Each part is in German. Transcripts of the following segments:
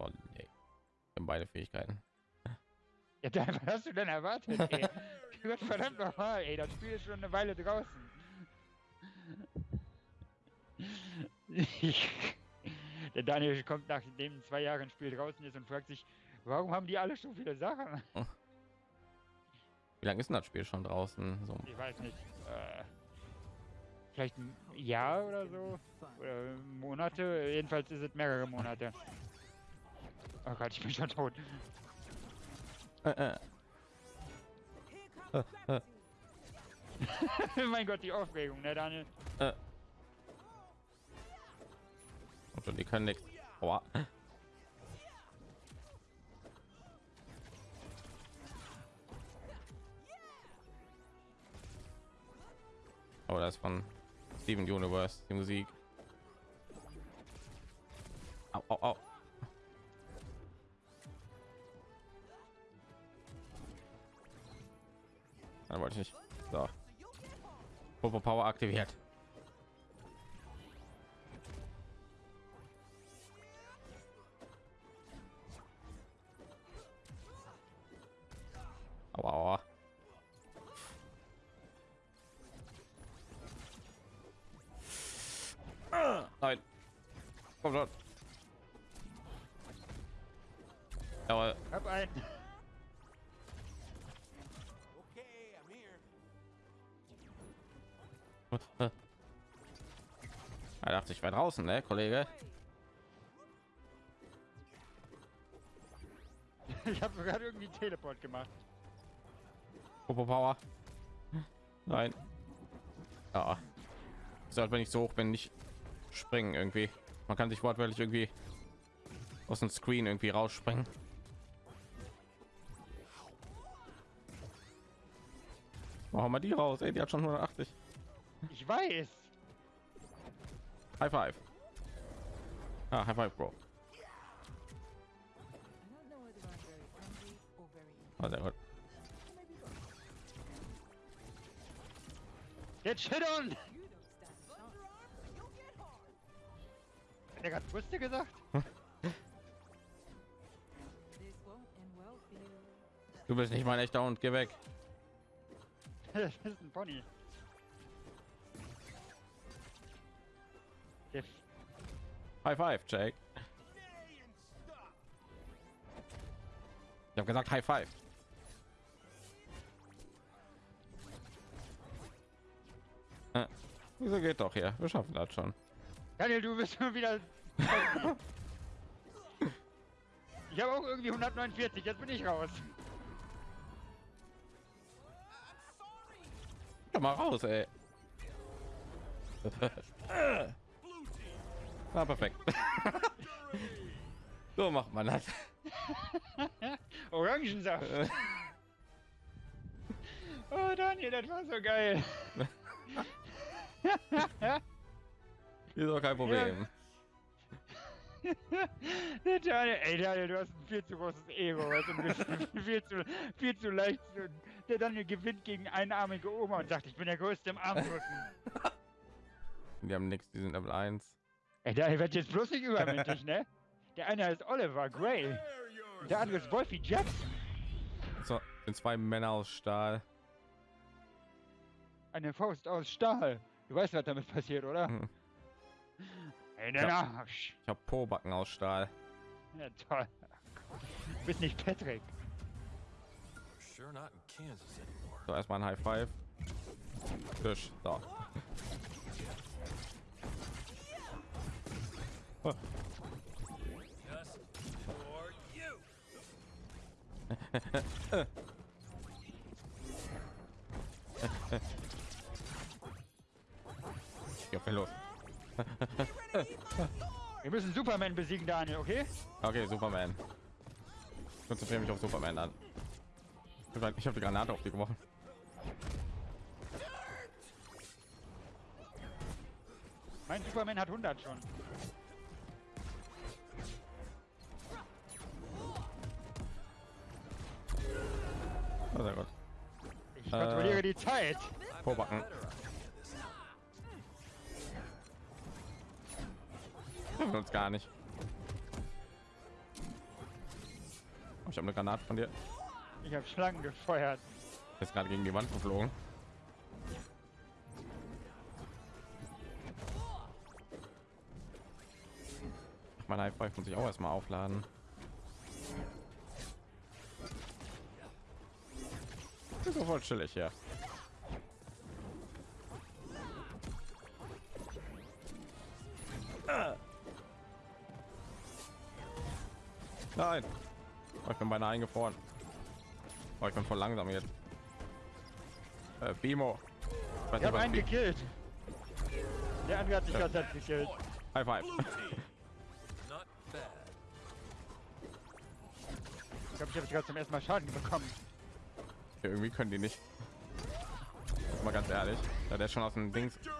Oh, nee. Wir haben beide Fähigkeiten. Ja, dann, was hast du denn erwartet? Ey? Gott verdammt nochmal, ey, das Spiel ist schon eine Weile draußen. Der Daniel kommt nachdem zwei Jahre ein Spiel draußen ist und fragt sich, warum haben die alle so viele Sachen? Wie lange ist denn das Spiel schon draußen? So. Ich weiß nicht. Äh, vielleicht ein Jahr oder so? Oder Monate? Jedenfalls ist es mehrere Monate. Oh Gott, ich bin schon tot. Äh, äh. Äh, äh, mein Gott, die Aufregung, ne, Daniel? äh. Und die können nichts. Aua. Aber das von Steven Universe die Musik. Popo Power aktiviert. Aua, Nein. Komm schon. Jawohl. Hab ein. Er dachte, ich war draußen, ne, Kollege? Ich habe gerade irgendwie Teleport gemacht. Popo Power. Nein. Ja. Sollte, wenn ich so hoch bin, nicht springen irgendwie. Man kann sich wortwörtlich irgendwie aus dem Screen irgendwie rausspringen. Machen wir die raus, ey, die hat schon 180. Ich weiß. High five. Ah, High five, Bro. Ah, sehr gut. Jetzt shit on. Hat er gerade Brüste gesagt? Du bist nicht mein echter Hund, geh weg. das ist ein Pony. High five, Jake. Ich habe gesagt High five. Äh, wieso geht doch hier? Wir schaffen das schon. Daniel, du bist schon wieder. ich habe auch irgendwie 149, jetzt bin ich raus. Komm mal raus, ey. Na, perfekt. so macht man das. Orangensaft. oh, Daniel, das war so geil. Ist doch kein Problem. Der Daniel, ey, Daniel, du hast ein viel zu großes Ego, weißt du, viel zu, viel zu leicht. Der Daniel gewinnt gegen einarmige Oma und sagt, ich bin der Größte im Armrücken. Die haben nichts, die sind Level 1. Ey, Daniel wird jetzt bloß nicht übermütig, ne? Der eine heißt Oliver Gray, der andere ist Wolfie Jackson. So, sind zwei Männer aus Stahl. Eine Faust aus Stahl. Du weißt, was damit passiert, oder? Hm. Ey, der Arsch. Ich habe Pobacken aus Stahl. Ja, toll. Du bist nicht Patrick. In. So, erstmal ein High Five. Fisch. So. Ja, viel los. Wir müssen Superman besiegen, Daniel, okay? Okay, Superman. Ich konzentriere mich auf Superman an. Ich habe die Granate auf die geworfen. Mein Superman hat 100 schon. Oh, sehr gut. Ich kontrolliere die Zeit. Pobacken. Treffen uns gar nicht. Ich habe eine Granate von dir. Ich habe Schlangen gefeuert. Ist gerade gegen die Wand geflogen. Mein High Five muss ich auch erstmal aufladen. Voll chillig, ja. Nein. Oh, ich bin beinahe eingefroren. Oh, ich bin voll langsam jetzt. Äh, Bimo. Ich Ich habe was einen Bi- gekillt. Der andere hat sich ganz selbst gekillt. High Five. Ich glaube, ich habe gerade zum ersten Mal Schaden bekommen. Irgendwie können die nicht. Mal ganz ehrlich. Ja, der ist schon aus dem Dings.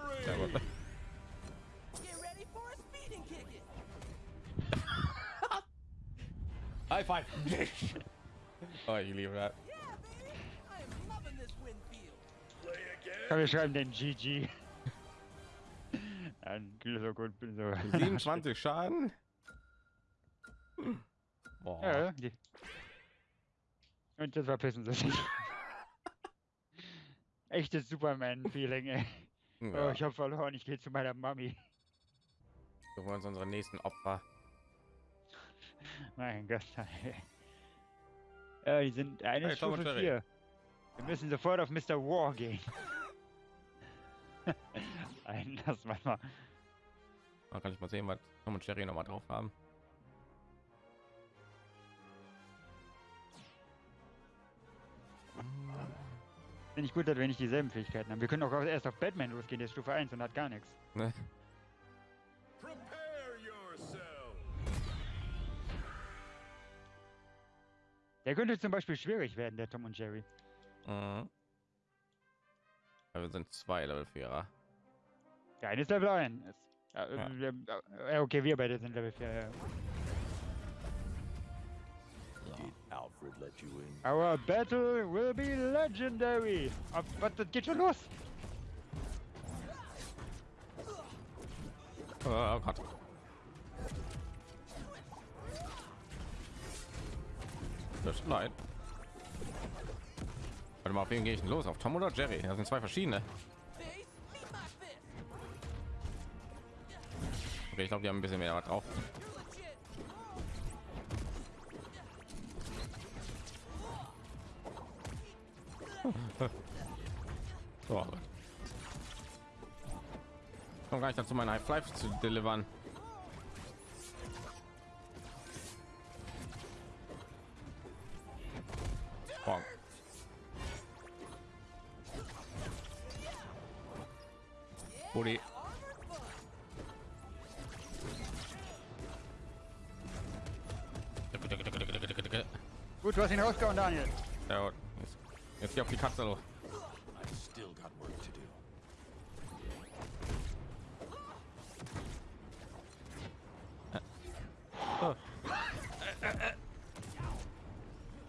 High Five. oh, ich liebe das. Yeah, baby. I am loving this Winfield. Komm, wir schreiben den GG. Ein so gut, bin so. 27 Schaden. Boah. Ja, die. Und das verpissen sie sich. Echtes Superman-Feeling, ey. Oh, Ja, ich hab verloren, ich gehe zu meiner Mami. wir wollen uns unsere nächsten Opfer. Mein Gott. ey. Ja, die sind eine Hey, Tom Stufe. 4. Wir müssen sofort auf Mr. War gehen. Nein, das war mal. Man kann ich mal sehen, was Tom und Jerry noch mal drauf haben. Finde ich gut, dass wir nicht dieselben Fähigkeiten haben. Wir können auch erst auf Batman losgehen, der ist Stufe 1 und hat gar nichts. Ne? Prepare yourself. Der könnte zum Beispiel schwierig werden, der Tom und Jerry. Mhm. Ja, wir sind zwei Level 4er. Der eine ist Level 1. Ja, Ja. äh, äh, ja, okay, wir beide sind Level 4. Ja. Alfred let you in? Our battle will be legendary. Ab- Was, das geht schon los? Oh Gott. Das nein. Warte mal, auf wen gehe ich denn los? Auf Tom oder Jerry? Das sind zwei verschiedene. Okay, ich glaube, die haben ein bisschen mehr drauf. So. Komm gar nicht dazu, meine High Five zu delivern. Bonk. Buddy. Gut, du hast ihn rausgehauen, Daniel. Ja, gut. Jetzt, geh auf die Katze los. Do.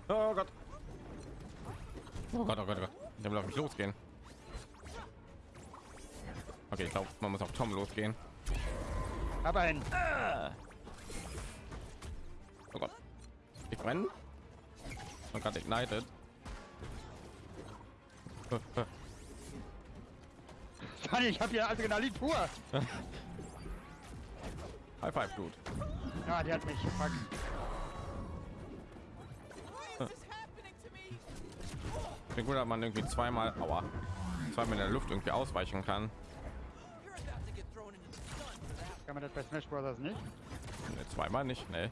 Oh Gott. Oh Gott, oh Gott, oh Gott. Ich will auf mich losgehen. Okay, ich glaube, man muss auf Tom losgehen. Aber ein. Oh Gott. Ich brenne. Oh Gott, ignited. Daniel, ich hab hier Adrenalin pur. High five, Dude. Ja, die hat mich? Ich bin gut, dass man irgendwie zweimal, aua, zweimal in der Luft irgendwie ausweichen kann. Kann man das bei Smash Bros. nicht? Ne, zweimal nicht, ne.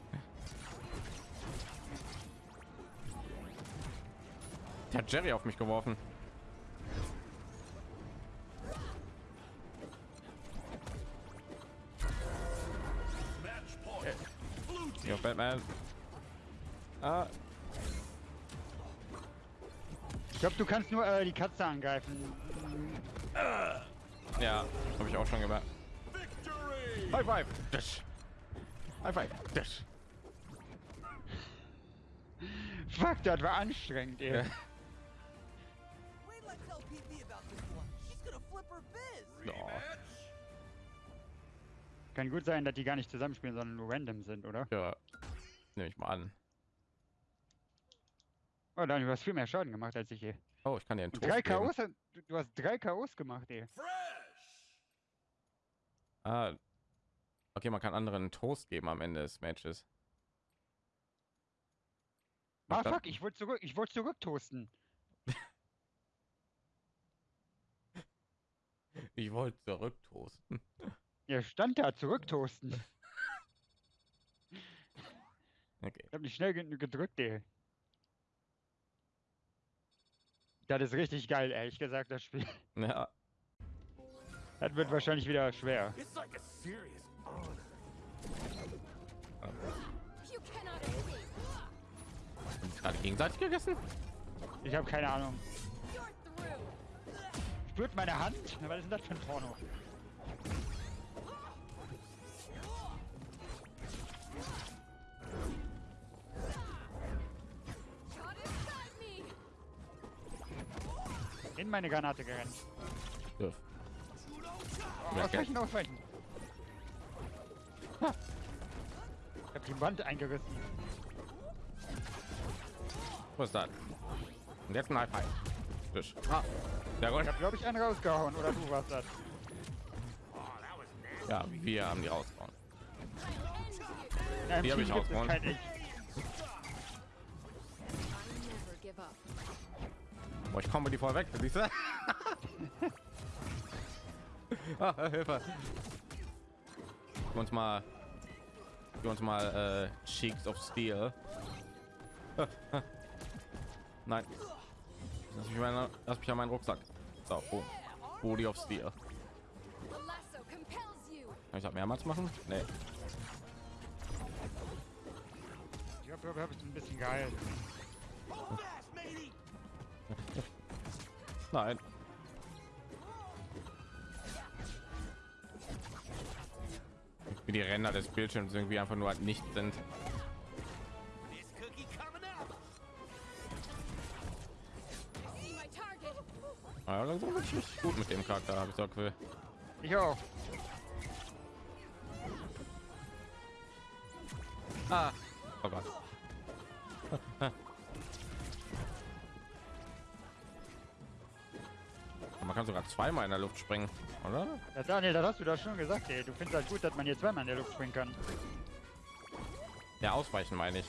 Der hat Jerry auf mich geworfen. Ja, Batman. Ah, Ich glaube, du kannst nur äh, die Katze angreifen. ja, habe ich auch schon gemerkt. Victory. High five. Dash. High five. Dash. Fuck, das war anstrengend, ey. Ja. Wait till I tell PP about this one. She's gonna flip her biz. Ja. Rematch. Kann gut sein, dass die gar nicht zusammenspielen, sondern nur random sind, oder? Ja, nehme ich mal an. Oh, dann, du hast viel mehr Schaden gemacht als ich hier. Oh, ich kann dir einen Toast drei geben. K.O.s, du, du hast drei K.O.s gemacht, ey. Ah, okay, man kann anderen einen Toast geben am Ende des Matches. Ah, fuck, ich wollte zurück, ich wollte zurücktoasten. Ich wollte zurücktoasten. Ja, stand da, zurücktoasten. Okay. Ich hab nicht schnell genug gedrückt, ey. Das ist richtig geil, ehrlich gesagt, das Spiel. Ja, Das wird wahrscheinlich wieder schwer. Like gerade gegenseitig gegessen? Ich habe keine Ahnung. Spürt meine Hand? Na, Was ist denn das für ein Porno? In meine Granate gerannt. Dürf. Oh, Ja, ausweichen, ausweichen. Ha. Ich hab die Wand eingerissen. Was ist das? Und jetzt ein Five. Tisch. Ah, sehr gut. Ich hab, glaube ich, einen rausgehauen. Oder du warst das. Ja, wir haben die rausgehauen. Die hab Team ich rausgehauen. Boah, ich komme die voll weg, siehst du? ah, Hilfe. Uns mal, gib uns mal äh, Cheeks of Steel. Nein. Lass mich, meine, lass mich an meinen Rucksack. So, boom. Body of Steel. Ich das mehrmals machen? Nee. Ich habe es ein bisschen geil. Nein. Wie die Ränder des Bildschirms irgendwie einfach nur halt nicht sind. Target. Ja, langsam wird richtig gut mit dem Charakter, habe ich so Gefühl. Ich auch. Ah. Oh Gott. Man kann sogar zweimal in der Luft springen, oder? Ja, Daniel, das hast du doch schon gesagt, ey. Du findest halt gut, dass man hier zweimal in der Luft springen kann. Ja, ausweichen meine ich.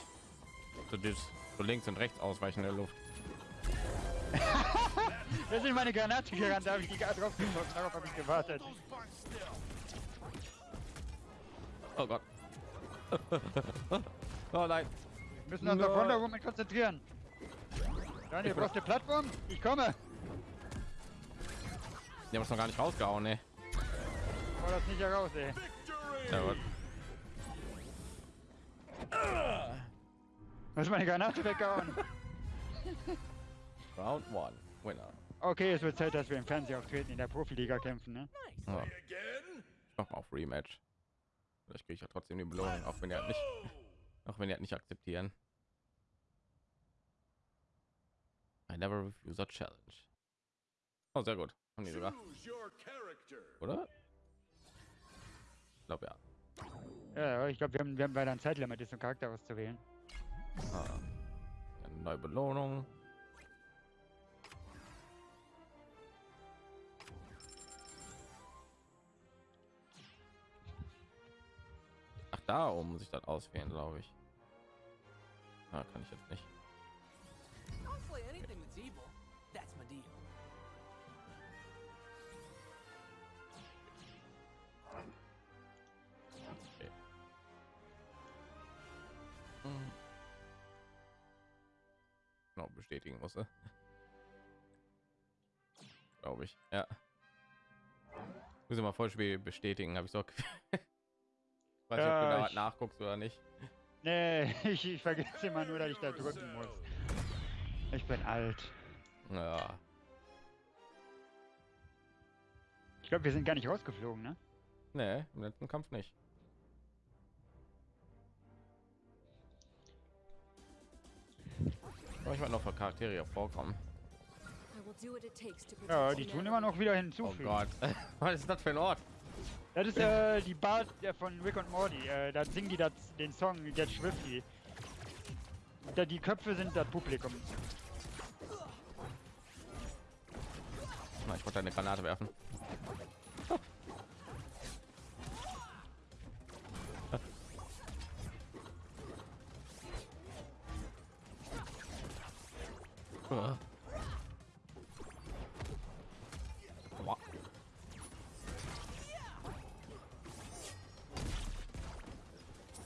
So, das, so links und rechts ausweichen in der Luft. Da sind meine Granate gerannt, da habe ich die gerade drauf geschossen. Darauf habe ich gewartet. Oh Gott. oh nein. Wir müssen uns auf. Wonder Woman konzentrieren. Daniel, brauchst du Plattform? Ich komme. Die haben es noch gar nicht rausgehauen, ne? Hau das nicht heraus, ey. Ja, hast meine Granate weggehauen. Round one. Winner. Okay, es wird Zeit, dass wir im Fernsehen auftreten, in der Profiliga kämpfen, ne? Ja. Ich mach mal auf Rematch. Vielleicht kriege ich ja trotzdem die Belohnung, auch wenn die halt nicht, auch wenn die halt nicht akzeptieren. I never refuse a challenge. Oh, sehr gut. Haben die sogar, oder? Ich glaube ja. Ja, ich glaube, wir haben, wir haben leider ein Zeitlimit, ist, um Charakter auszuwählen. Ah. Eine neue Belohnung. Ach, da oben muss ich das auswählen, glaube ich. Ah, kann ich jetzt nicht. Hm. Genau, bestätigen musste. Glaube ich. Ja. Muss ich mal Vollspiel bestätigen, habe ich so. Weiß nicht, ob du Ja, da ich- nachguckst oder nicht. Nee, ich, ich vergesse immer nur, dass ich da drücken muss. Ich bin alt. Ja. Ich glaube, wir sind gar nicht rausgeflogen, ne? Nee, im letzten Kampf nicht. manchmal noch für Charaktere vorkommen. Ja, die tun immer noch wieder hinzufügen. Oh Gott. Was ist das für ein Ort? Das ist äh, die Bar der von Rick und Morty. Äh, da singen die das, den Song Get Swifty. Da die Köpfe sind das Publikum. Ich wollte eine Granate werfen.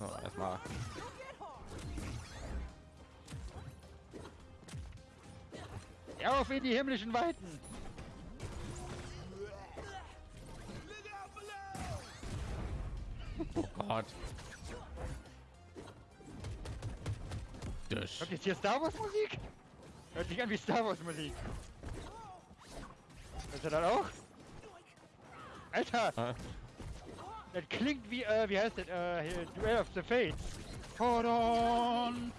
So, erstmal Auf in die himmlischen Weiten! Oh Gott. Das. Jetzt hier Star Wars Musik? Hört sich an wie Star Wars Musik. Hört ihr das auch? Alter, Ah, das klingt wie, äh, wie heißt das, äh, hier, Duel of the Fates. Hold on!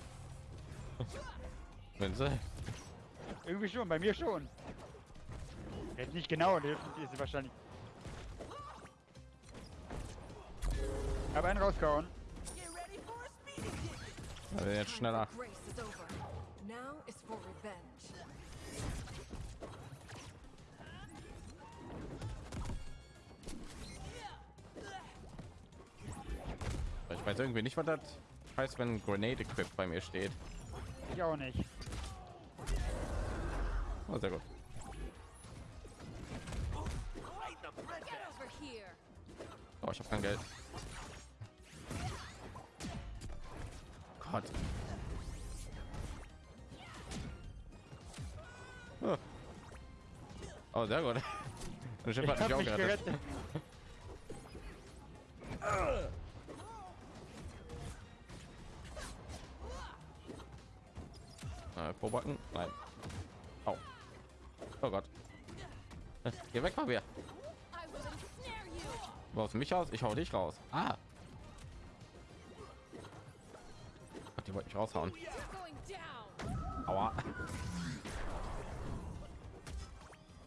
Wenn sie. Irgendwie schon, bei mir schon. Jetzt nicht genau, das ist wahrscheinlich. Hab einen ticket. Also jetzt schneller. Grace is over. Now is for revenge. Weiß irgendwie nicht, was das heißt, wenn Grenade Equip bei mir steht. Ich auch nicht. Oh, sehr gut. Oh, ich habe kein Geld. Gott. Oh. sehr gut. Schiff Ich auch mich gerettet. gerettet. Probacken? Nein. Au. Oh Gott. Äh, Geh weg you. Du haust mich aus, ich hau dich raus. Ah. Die wollte mich raushauen. Aua.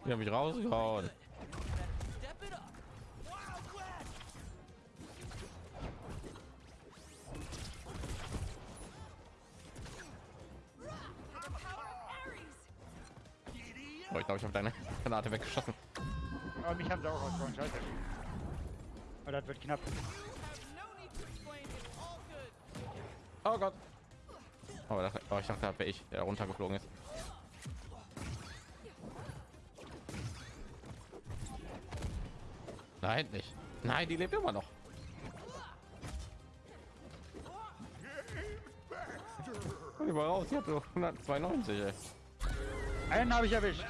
Die haben mich rausgehauen. Glaube, ich habe deine Granate weggeschossen. Aber mich haben sie auch rausgehauen, scheiße. Aber das wird knapp. Oh Gott. Oh, das, oh ich dachte, das wäre ich, der runtergeflogen ist. Nein, nicht. Nein, die lebt immer noch. Raus, die hat so 192. Ey. Einen habe ich erwischt.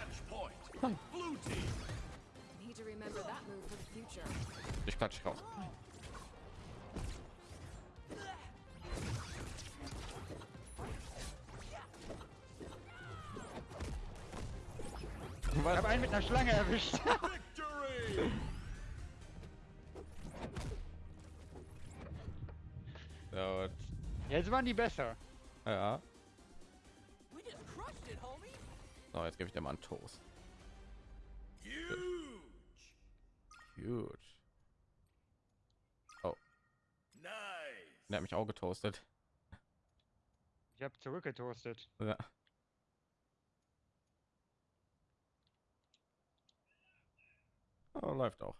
Klatsch raus. Ich Was? habe einen mit einer Schlange erwischt. Und- Jetzt waren die besser. ja. So, jetzt gebe ich dir mal einen Toast. Huge. Huge. Der hat mich auch getoastet. Ich habe zurückgetoastet. Ja. Oh, läuft auch.